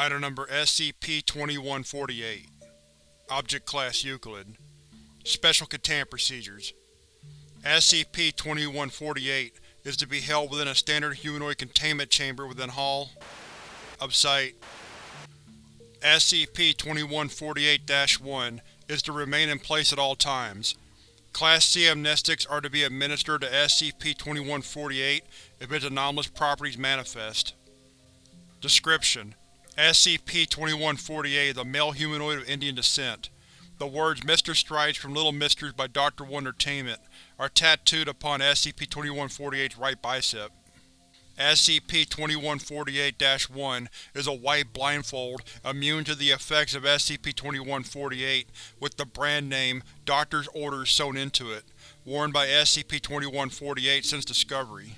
Item Number SCP-2148 Object Class Euclid. Special Containment Procedures. SCP-2148 is to be held within a standard humanoid containment chamber within Hall of Site SCP-2148-1 is to remain in place at all times. Class C amnestics are to be administered to SCP-2148 if its anomalous properties manifest. Description: SCP-2148 is a male humanoid of Indian descent. The words Mr. Stripes from Little Misters by Dr. Wondertainment are tattooed upon SCP-2148's right bicep. SCP-2148-1 is a white blindfold immune to the effects of SCP-2148 with the brand name Doctor's Orders sewn into it, worn by SCP-2148 since discovery.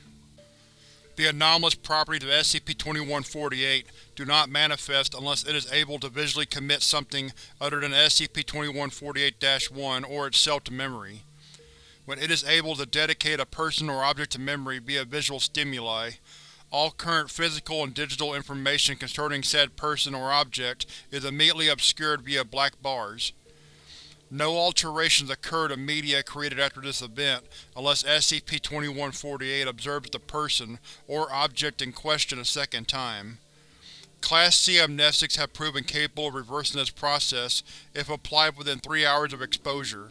The anomalous properties of SCP-2148 do not manifest unless it is able to visually commit something other than SCP-2148-1 or itself to memory. When it is able to dedicate a person or object to memory via visual stimuli, all current physical and digital information concerning said person or object is immediately obscured via black bars. No alterations occur to media created after this event unless SCP-2148 observes the person or object in question a second time. Class C amnestics have proven capable of reversing this process if applied within three hours of exposure.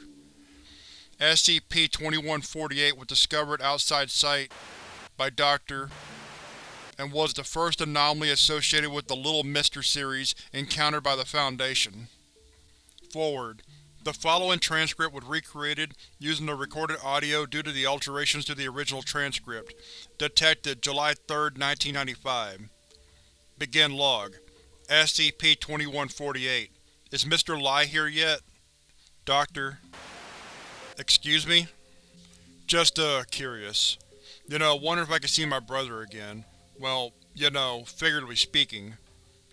SCP-2148 was discovered outside site by Dr and was the first anomaly associated with the Little Mister series encountered by the Foundation. Forward. The following transcript was recreated using the recorded audio due to the alterations to the original transcript. Detected July 3, 1995. Begin log. SCP-2148 Is Mr. Lai here yet? Doctor. Excuse me? Just, uh, curious. You know, wonder if I could see my brother again. Well, you know, figuratively speaking.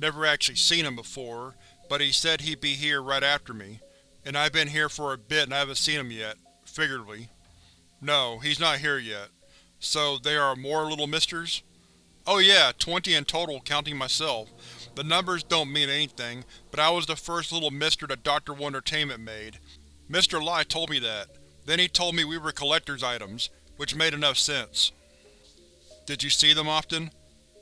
Never actually seen him before, but he said he'd be here right after me. And I've been here for a bit and I haven't seen him yet, figuratively. No, he's not here yet. So, there are more Little Misters? Oh yeah, twenty in total counting myself. The numbers don't mean anything, but I was the first Little Mister that Dr. Wondertainment made. Mr. Lai told me that. Then he told me we were collector's items, which made enough sense. Did you see them often?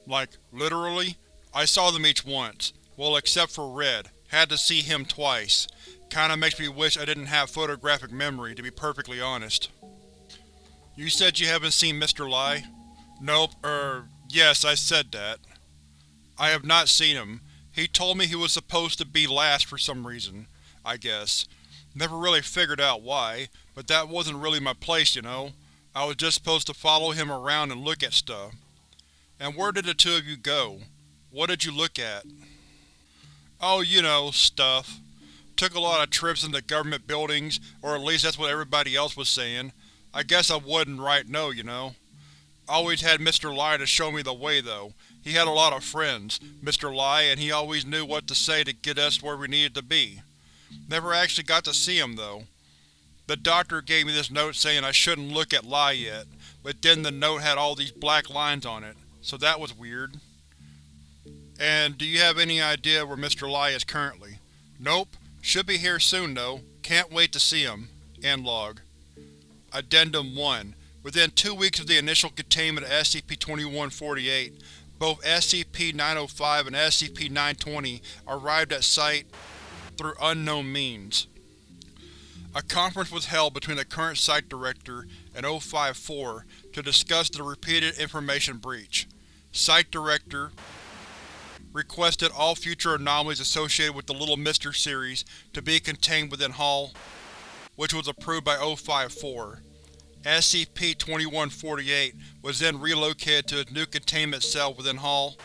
Like, literally? I saw them each once. Well, except for Red. Had to see him twice. Kinda makes me wish I didn't have photographic memory, to be perfectly honest. You said you haven't seen Mr. Lai? Nope, er, yes, I said that. I have not seen him. He told me he was supposed to be last for some reason, I guess. Never really figured out why, but that wasn't really my place, you know. I was just supposed to follow him around and look at stuff. And where did the two of you go? What did you look at? Oh, you know, stuff. Took a lot of trips into government buildings, or at least that's what everybody else was saying. I guess I wouldn't right know, you know. Always had Mr. Lai to show me the way, though. He had a lot of friends, Mr. Lai, and he always knew what to say to get us where we needed to be. Never actually got to see him, though. The doctor gave me this note saying I shouldn't look at Lai yet, but then the note had all these black lines on it so that was weird. And do you have any idea where Mr. Lai is currently? Nope. Should be here soon, though. Can't wait to see him. End log. Addendum 1. Within two weeks of the initial containment of SCP-2148, both SCP-905 and SCP-920 arrived at Site through unknown means. A conference was held between the current Site Director and O-54 to discuss the repeated information breach. Site Director requested all future anomalies associated with the Little Mister series to be contained within Hall, which was approved by O-54. SCP-2148 was then relocated to its new containment cell within Hall,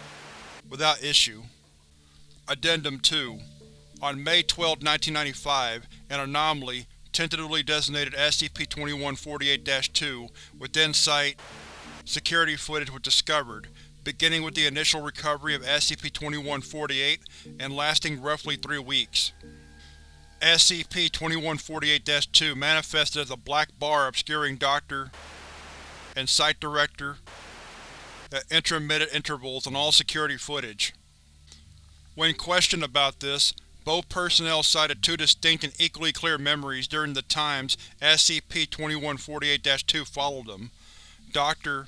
without issue. Addendum 2 On May 12, 1995, an anomaly, tentatively designated SCP-2148-2, within Site security footage was discovered, beginning with the initial recovery of SCP-2148 and lasting roughly three weeks. SCP-2148-2 manifested as a black bar obscuring Doctor and Site Director at intermittent intervals on all security footage. When questioned about this, both personnel cited two distinct and equally clear memories during the times SCP-2148-2 followed them. Dr.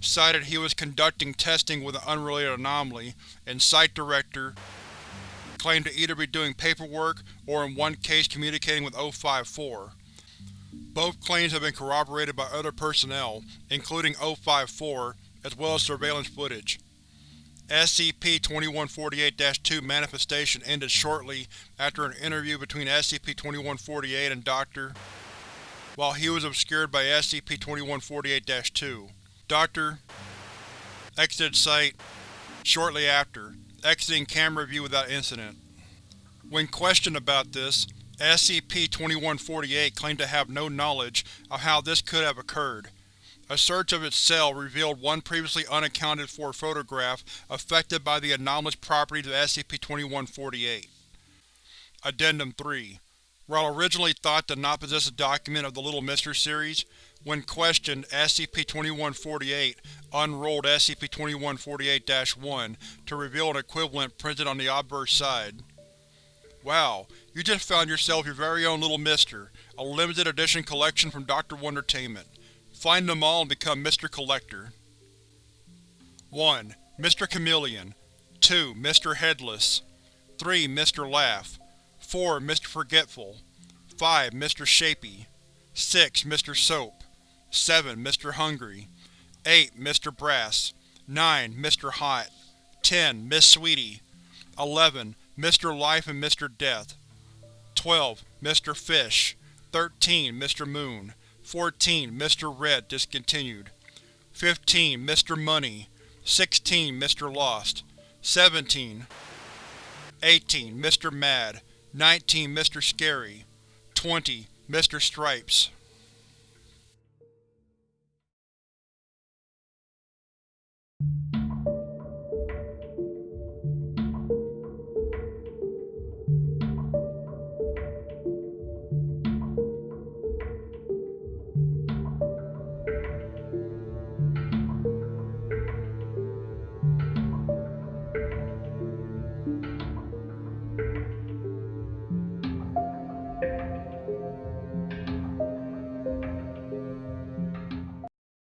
cited he was conducting testing with an unrelated anomaly, and Site Director claimed to either be doing paperwork or in one case communicating with O-54. Both claims have been corroborated by other personnel, including O-54, as well as surveillance footage. SCP-2148-2 manifestation ended shortly after an interview between SCP-2148 and Dr. while he was obscured by SCP-2148-2. Dr. exited site shortly after, exiting camera view without incident. When questioned about this, SCP-2148 claimed to have no knowledge of how this could have occurred. A search of its cell revealed one previously unaccounted-for photograph affected by the anomalous properties of SCP-2148. Addendum 3 While originally thought to not possess a document of the Little Mister series, when questioned, SCP-2148 unrolled SCP-2148-1 to reveal an equivalent printed on the obverse side. Wow, you just found yourself your very own Little Mister, a limited edition collection from Dr. Wondertainment. Find them all and become Mr. Collector. 1. Mr. Chameleon 2. Mr. Headless 3. Mr. Laugh 4. Mr. Forgetful 5. Mr. Shapy 6. Mr. Soap 7. Mr. Hungry 8. Mr. Brass 9. Mr. Hot 10. Miss Sweetie 11. Mr. Life and Mr. Death 12. Mr. Fish 13. Mr. Moon 14. Mr. Red discontinued 15. Mr. Money 16. Mr. Lost 17. 18. Mr. Mad 19. Mr. Scary 20. Mr. Stripes